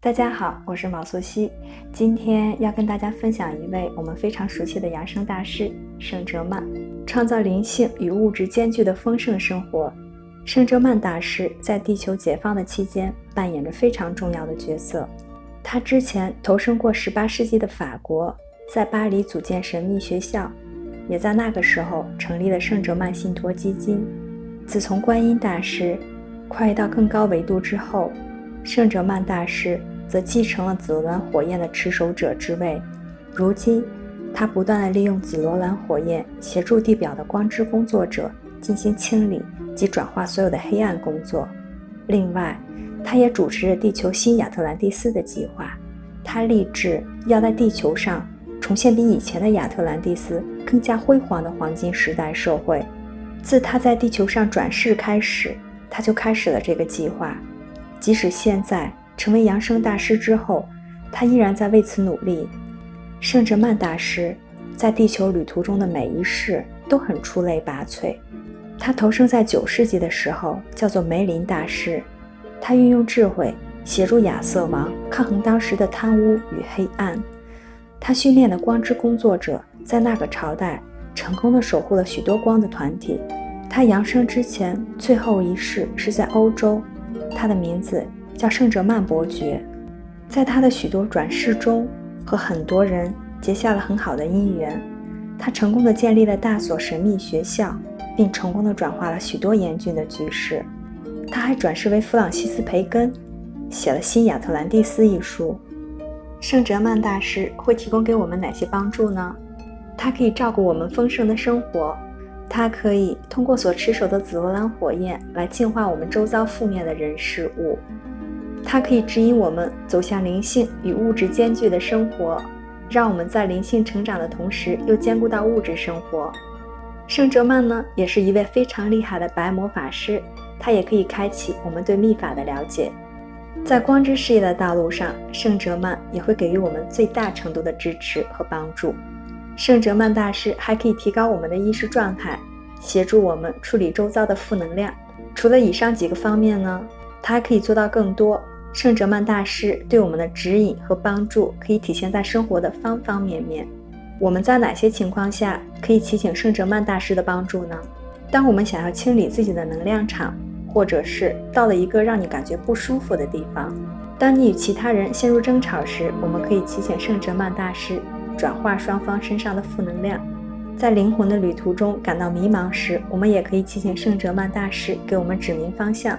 大家好，我是毛素汐，今天要跟大家分享一位我们非常熟悉的养生大师圣哲曼，创造灵性与物质兼具的丰盛生活。圣哲曼大师在地球解放的期间扮演着非常重要的角色。他之前投身过18世纪的法国，在巴黎组建神秘学校，也在那个时候成立了圣哲曼信托基金。自从观音大师跨越到更高维度之后，圣哲曼大师则继承了紫罗兰火焰的持守者之位。如今，他不断地利用紫罗兰火焰协助地表的光之工作者进行清理及转化所有的黑暗工作。另外，他也主持着地球新亚特兰蒂斯的计划。他立志要在地球上重现比以前的亚特兰蒂斯更加辉煌的黄金时代社会。自他在地球上转世开始，他就开始了这个计划。即使现在成为扬声大师之后，他依然在为此努力。圣哲曼大师在地球旅途中的每一世都很出类拔萃。他投生在九世纪的时候，叫做梅林大师。他运用智慧协助亚瑟王抗衡当时的贪污与黑暗。他训练的光之工作者在那个朝代成功的守护了许多光的团体。他扬升之前最后一世是在欧洲。他的名字叫圣哲曼伯爵，在他的许多转世中，和很多人结下了很好的姻缘。他成功的建立了大所神秘学校，并成功的转化了许多严峻的局势。他还转世为弗朗西斯·培根，写了《新亚特兰蒂斯》一书。圣哲曼大师会提供给我们哪些帮助呢？他可以照顾我们丰盛的生活。他可以通过所持守的紫罗兰火焰来净化我们周遭负面的人事物，它可以指引我们走向灵性与物质兼具的生活，让我们在灵性成长的同时又兼顾到物质生活。圣哲曼呢，也是一位非常厉害的白魔法师，他也可以开启我们对秘法的了解。在光之事业的道路上，圣哲曼也会给予我们最大程度的支持和帮助。圣哲曼大师还可以提高我们的意识状态，协助我们处理周遭的负能量。除了以上几个方面呢，他还可以做到更多。圣哲曼大师对我们的指引和帮助可以体现在生活的方方面面。我们在哪些情况下可以祈请圣哲曼大师的帮助呢？当我们想要清理自己的能量场，或者是到了一个让你感觉不舒服的地方；当你与其他人陷入争吵时，我们可以祈请圣哲曼大师。转化双方身上的负能量，在灵魂的旅途中感到迷茫时，我们也可以祈请圣哲曼大师给我们指明方向。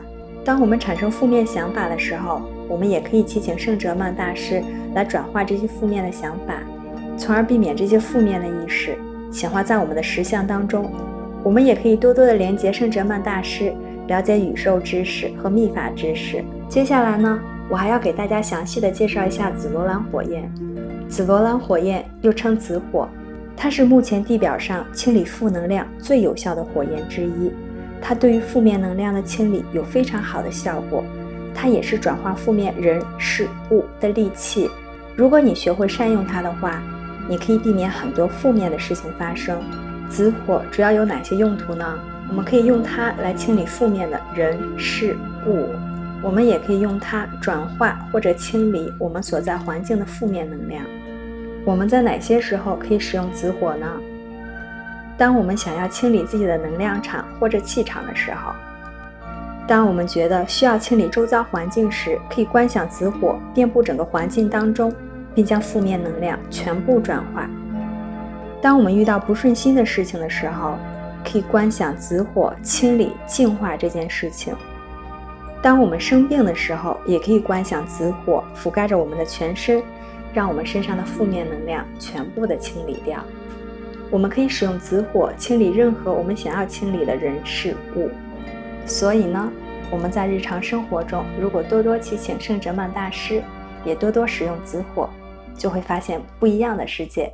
当我们产生负面想法的时候，我们也可以祈请圣哲曼大师来转化这些负面的想法，从而避免这些负面的意识显化在我们的实相当中。我们也可以多多的连接圣哲曼大师，了解宇宙知识和秘法知识。接下来呢，我还要给大家详细的介绍一下紫罗兰火焰。紫罗兰火焰又称紫火，它是目前地表上清理负能量最有效的火焰之一。它对于负面能量的清理有非常好的效果。它也是转化负面人事物的利器。如果你学会善用它的话，你可以避免很多负面的事情发生。紫火主要有哪些用途呢？我们可以用它来清理负面的人事物。我们也可以用它转化或者清理我们所在环境的负面能量。我们在哪些时候可以使用紫火呢？当我们想要清理自己的能量场或者气场的时候；当我们觉得需要清理周遭环境时，可以观想紫火遍布整个环境当中，并将负面能量全部转化；当我们遇到不顺心的事情的时候，可以观想紫火清理净化这件事情。当我们生病的时候，也可以观想紫火覆盖着我们的全身，让我们身上的负面能量全部的清理掉。我们可以使用紫火清理任何我们想要清理的人事物。所以呢，我们在日常生活中，如果多多祈请圣哲曼大师，也多多使用紫火，就会发现不一样的世界。